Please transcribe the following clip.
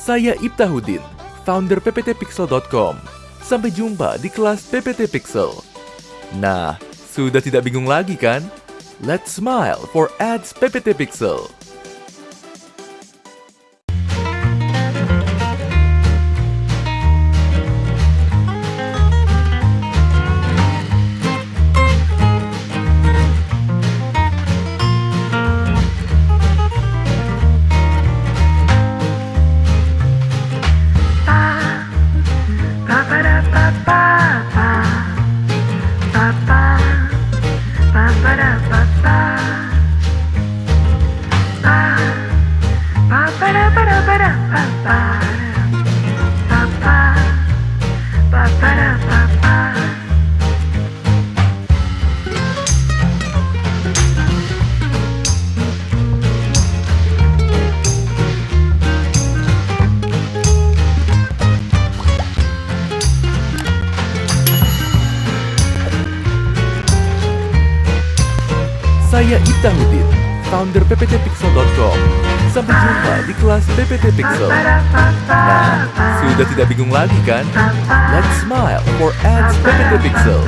Saya Ibtahuddin, founder pptpixel.com. Sampai jumpa di kelas PPT Pixel. Nah, sudah tidak bingung lagi kan? Let's smile for ads PPT Pixel. Saya Ibtahuddin, founder pptpixel.com. Sampai jumpa di kelas PPT Pixel. Nah, sudah tidak bingung lagi kan? Let's smile for ads PPT Pixel.